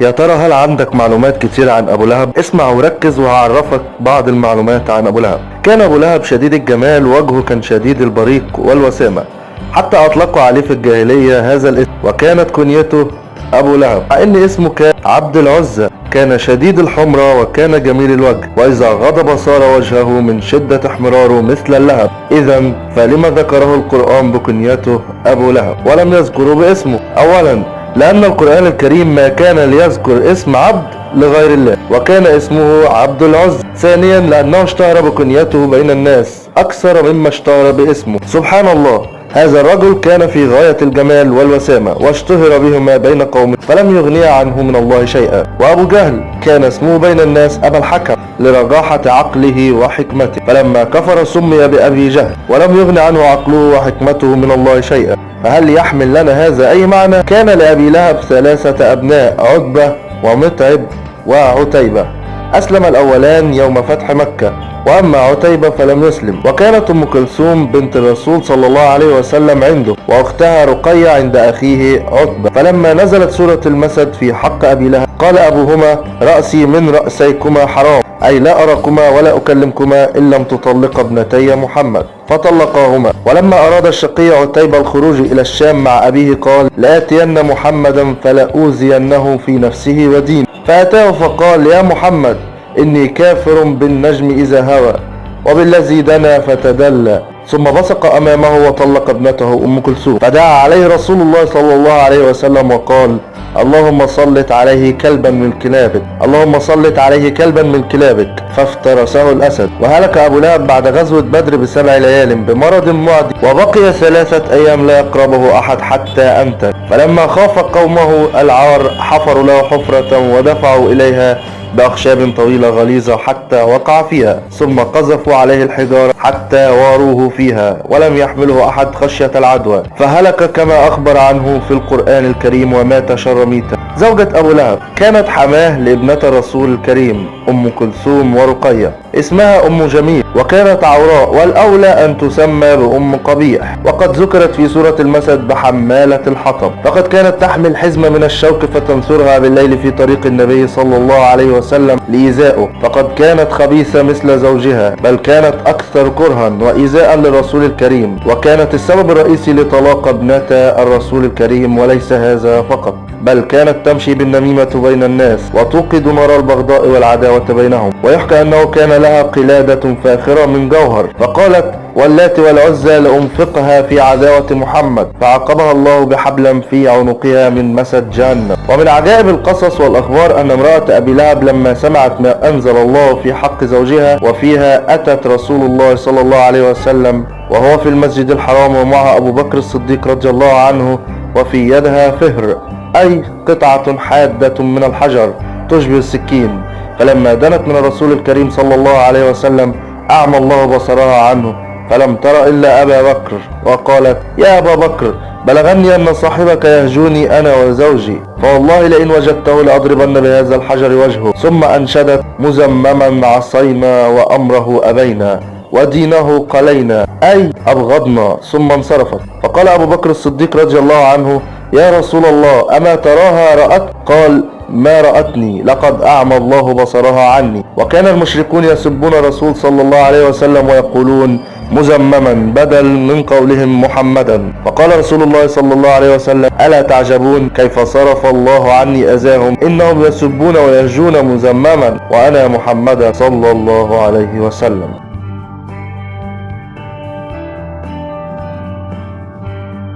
يا ترى هل عندك معلومات كتير عن أبو لهب؟ اسمع وركز وهعرفك بعض المعلومات عن أبو لهب. كان أبو لهب شديد الجمال وجهه كان شديد البريق والوسامة. حتى أطلقوا عليه في الجاهلية هذا الاسم وكانت كنيته أبو لهب. مع إن اسمه كان عبد العزة كان شديد الحمرة وكان جميل الوجه. وإذا غضب صار وجهه من شدة احمراره مثل اللهب. إذا فلما ذكره القرآن بكنيته أبو لهب؟ ولم يذكره باسمه. أولا لأن القرآن الكريم ما كان ليذكر اسم عبد لغير الله وكان اسمه عبد العز ثانيا لأنه اشتهر بكنيته بين الناس أكثر مما اشتهر باسمه. سبحان الله. هذا الرجل كان في غاية الجمال والوسامة واشتهر بهما بين قومه فلم يغني عنه من الله شيئا. وأبو جهل كان اسمه بين الناس أبا الحكم لرجاحة عقله وحكمته. فلما كفر سمي بأبي جهل ولم يغن عنه عقله وحكمته من الله شيئا. فهل يحمل لنا هذا أي معنى؟ كان لأبي لهب ثلاثة أبناء عتبة ومتعب وعتيبة. أسلم الأولان يوم فتح مكة وأما عتيبة فلم يسلم. وكانت أم كلثوم بنت الرسول صلى الله عليه وسلم عنده وأختها رقية عند أخيه عتبة. فلما نزلت سورة المسد في حق أبي لهب قال أبوهما رأسي من رأسيكما حرام أي لا أراكما ولا أكلمكما إن لم تطلق ابنتي محمد. فطلقاهما. ولما أراد الشقي عتيبة الخروج إلى الشام مع أبيه قال لآتين محمدا فلأوذينه في نفسه ودينه. فأتاه فقال يا محمد إني كافر بالنجم إذا هوى. وبالذي دنا فتدلى. ثم بصق أمامه وطلق ابنته أم كلثوم. فدعا عليه رسول الله صلى الله عليه وسلم وقال اللهم صلت عليه كلبا من كلابك. اللهم صلت عليه كلبا من كلابك. فافترسه الأسد. وهلك أبو لهب بعد غزوة بدر بسبع ليال بمرض معدي وبقي ثلاثة أيام لا يقربه أحد حتى أنتن فلما خاف قومه العار حفروا له حفرة ودفعوا إليها بأخشاب طويلة غليظة حتى وقع فيها ثم قذفوا عليه الحجارة حتى واروه فيها ولم يحمله أحد خشية العدوى. فهلك كما أخبر عنه في القرآن الكريم ومات شر ميتا. زوجة أبو لهب كانت حماة لابنة الرسول الكريم أم كلثوم ورقية. اسمها أم جميل وكانت عوراء والأولى أن تسمى بأم قبيح. وقد ذكرت في سورة المسد بحمالة الحطب. فقد كانت تحمل حزمة من الشوك فتنثرها بالليل في طريق النبي صلى الله عليه وسلم لإيذائه. فقد كانت خبيثة مثل زوجها بل كانت أكثر كرها وإيذاء للرسول الكريم. وكانت السبب الرئيسي لطلاق ابنة الرسول الكريم وليس هذا فقط بل كانت تمشي بالنميمة بين الناس وتوقد نار البغضاء والعداوة بينهم. ويحكى أنه كان لها قلادة فاخرة من جوهر فقالت واللات والعزى لأنفقها في عداوة محمد فعقبها الله بحبل في عنقها من مسد جهنم. ومن عجائب القصص والأخبار أن امرأة أبي لهب لما سمعت ما أنزل الله في حق زوجها وفيها أتت رسول الله صلى الله عليه وسلم وهو في المسجد الحرام ومعها أبو بكر الصديق رضي الله عنه وفي يدها فهر أي قطعة حادة من الحجر تشبه السكين. فلما دنت من الرسول الكريم صلى الله عليه وسلم أعمى الله بصرها عنه فلم تر إلا أبا بكر وقالت يا أبا بكر بلغني أن صاحبك يهجوني أنا وزوجي فوالله لئن وجدته لأضربن بهذا الحجر وجهه. ثم أنشدت مزمما عصينا وأمره أبينا ودينه قلينا أي أبغضنا ثم انصرفت. فقال أبو بكر الصديق رضي الله عنه يا رسول الله أما تراها رأت؟ قال ما رأتني لقد أعمى الله بصرها عني. وكان المشركون يسبون الرسول صلى الله عليه وسلم ويقولون مزمما بدل من قولهم محمدا. فقال رسول الله صلى الله عليه وسلم ألا تعجبون؟ كيف صرف الله عني أذاهم؟ إنهم يسبون ويهجون مزمما وأنا محمدا صلى الله عليه وسلم.